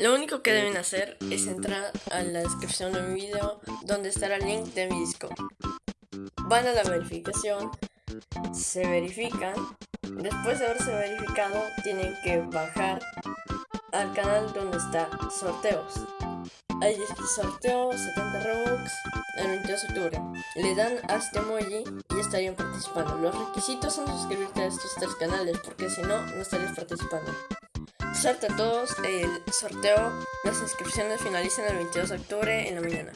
Lo único que deben hacer es entrar a la descripción de mi video donde estará el link de mi Discord. Van a la verificación, se verifican, después de haberse verificado tienen que bajar al canal donde está sorteos. Dice sorteo 70 Robux el 22 de octubre. Le dan a este emoji y estarían participando. Los requisitos son suscribirte a estos tres canales porque si no, no estarías participando. Suerte a todos, el sorteo, las inscripciones finalizan el 22 de octubre en la mañana.